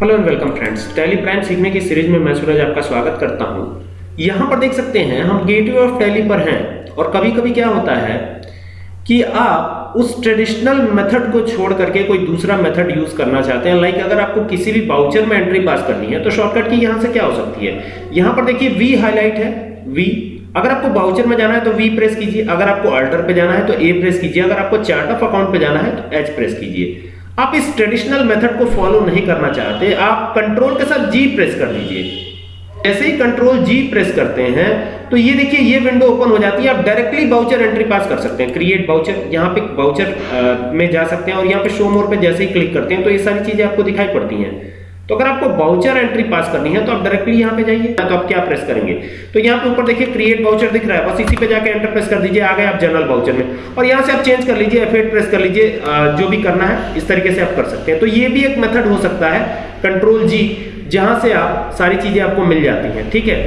Hello and welcome friends Tally plan सीखने की series में मैं सूरज आपका स्वागत करता हूँ। यहाँ पर देख सकते हैं, हम गेटवे ऑफ़ टैली पर हैं और कभी कभी क्या होता है कि आप उस ट्रेडिशनल मेथड को छोड़ करके कोई दूसरा मेथड यूज़ करना चाहते हैं। लाइक अगर आपको किसी भी बाउचर में एंट्री पास करनी है तो शॉर्टकट की यहाँ से क्या हो सकती है? यहाँ पर देखिए वी हाईलाइट है। वी अगर आपको बाउचर में जाना है तो वी प्रेस कीजिए। अगर आपको अल्टर पे जाना है तो ए प्रेस कीजिए। अगर आपको चार्ट ऑफ़ अकाउंट पे जाना है तो एच प्रेस कीजिए। आप इस ट्रेडिशनल मेथड को फॉलो नहीं करना चाहते, आप कंट्रोल के साथ जी प्रेस कर दीजिए। जैसे ही कंट्रोल जी प्रेस करते हैं तो ये देखिए, ये विंडो ओपन हो जाती है, आप डायरेक्टली बाउचर एंट्री पास कर सकते हैं। क्रिएट बाउचर यहाँ पे बाउचर में जा सकते हैं और यहाँ पे शो मोर पे जैसे ही क्लिक करते हैं तो ये सारी चीज़ें आपको दिखाई पड़ती हैं। तो अगर आपको बाउचर एंट्री पास करनी है तो आप डायरेक्टली यहाँ पे जाइए तो आप क्या प्रेस करेंगे? तो यहाँ पे ऊपर देखिए क्रिएट बाउचर दिख रहा है, बस इसी पे जाके एंटर प्रेस कर दीजिए, आ गए आप जनरल बाउचर में। और यहाँ से आप चेंज कर लीजिए एफ़ प्रेस कर लीजिए जो भी करना है, इस तरीके से आप कर सकते हैं। तो ये भी एक मेथड हो सकता है कंट्रोल जी जहाँ से आप सारी चीज़ें आपको मिल जाती हैं, ठीक है?